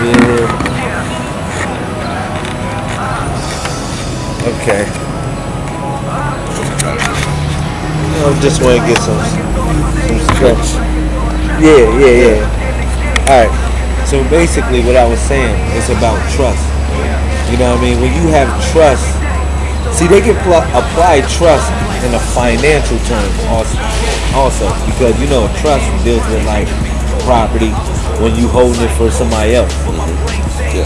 Yeah. Okay. I just want to get some some stretch. Yeah, yeah, yeah. All right. So basically, what I was saying is about trust. You know what I mean? When you have trust, see, they can pl- apply trust in a financial term also, also because you know trust deals with like property when you holding it for somebody else.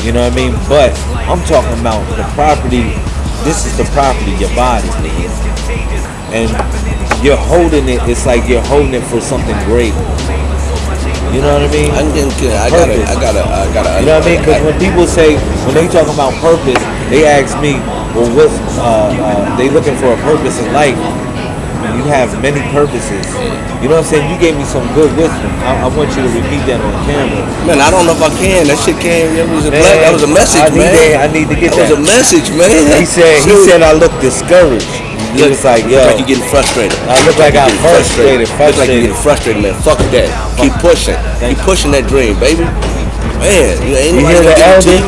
You know what I mean? But I'm talking about the property. This is the property, your body, and you're holding it. It's like you're holding it for something great. You know what I mean? I'm getting good. I gotta, I gotta, I gotta. You know what I mean? Because when people say, when they talk about purpose, they ask me, well, what's, uh, uh, they looking for a purpose in life. You have many purposes. You know what I'm saying? You gave me some good wisdom. I, I want you to repeat that on camera. Man, I don't know if I can. That shit came. That was a Man, black, That was a message, I need man. that- I need to get that. that. was a message, man. He said, he said I look discouraged. He Look- was like, look yo, like you getting frustrated. I look like I'm Getting frustrated, Look like frustrated. you getting frustrated, man. Fuck that. Keep pushing. Keep pushing that dream, baby. Man, you ain't You hear the gonna give it to elder?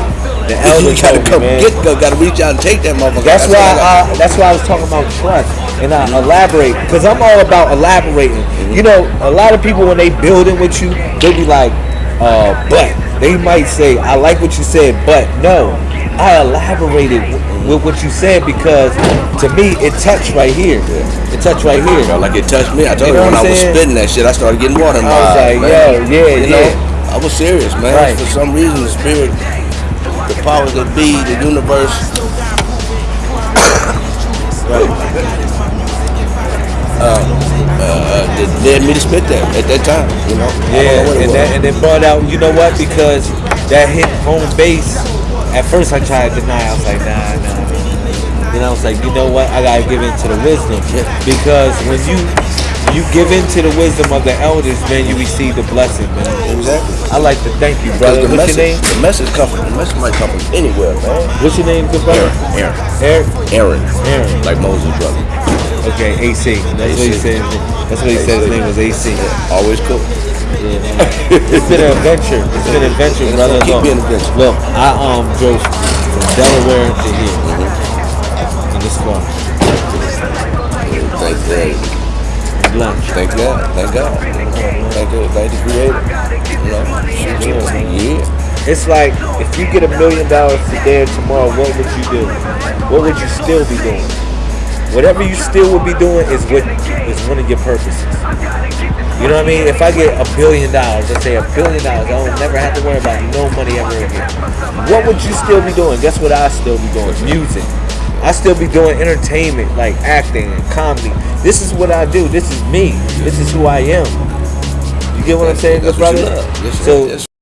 you. The elder gotta come man. get, go, gotta reach out and take that motherfucker. That's why I. I, that's why I was talking about trust and I elaborate because I'm all about elaborating. You know, a lot of people when they build building with you, they be like, uh, but they might say, I like what you said, but no, I elaborated with what you said because to me it touched right here. It touched right here. Like it touched me. I told You you, know when I'm was spitting that shit, I started getting water in my I was like, yo, yeah, you yeah. know, I was serious, man. Right. For some reason, the spirit, the powers that be, the universe. Uh, they dared me to spit that at that time, you know. Yeah, and that and it brought out. You know what? Because that hit home base. At first, I tried to deny. I was like, nah, nah. Then I was like, you know what? I gotta give in to the wisdom because when you you give in to the wisdom of the elders, man, you receive the blessing, man. Exactly. I like to thank you, brother. the What's message, your name? the message come from, the message might come from anywhere, man. What's your name, good brother? Aaron, Eric. Aaron, Aaron. like Moses' brother. Okay, AC. That's what he said. That's what he said. His name was AC. Always cool. Yeah, It's been an adventure. It's been an adventure, brother. keep Look, adventure. look, I um drove from Delaware to here in this car. Thank God. Lunch. Thank God. Thank God. Thank God. Thank the Creator. You know. Yeah. It's like if you get a million dollars today or tomorrow, what would you do? What would you still be doing? Whatever you still would be doing is what is one of your purposes. You know what I mean? If I get a billion dollars, let's say a billion dollars, I don't never have to worry about no money ever again. What would you still be doing? Guess what I still be doing? Music. I still be doing entertainment, like acting and comedy. This is what I do. This is me. This is who I am. You get what I'm saying, good brother? you love. Yes, so.